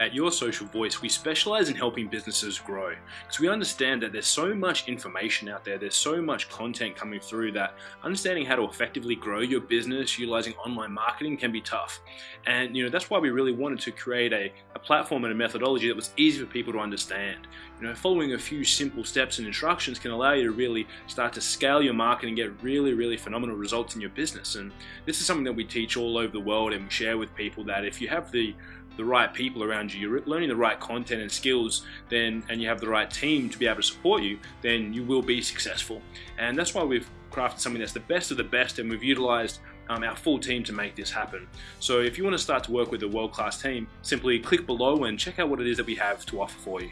At Your Social Voice, we specialize in helping businesses grow because we understand that there's so much information out there, there's so much content coming through that understanding how to effectively grow your business utilizing online marketing can be tough. And you know that's why we really wanted to create a, a platform and a methodology that was easy for people to understand. You know, following a few simple steps and instructions can allow you to really start to scale your marketing and get really, really phenomenal results in your business. And this is something that we teach all over the world and we share with people that if you have the the right people around you, you're learning the right content and skills, then and you have the right team to be able to support you, then you will be successful. And that's why we've crafted something that's the best of the best, and we've utilized um, our full team to make this happen. So if you want to start to work with a world-class team, simply click below and check out what it is that we have to offer for you.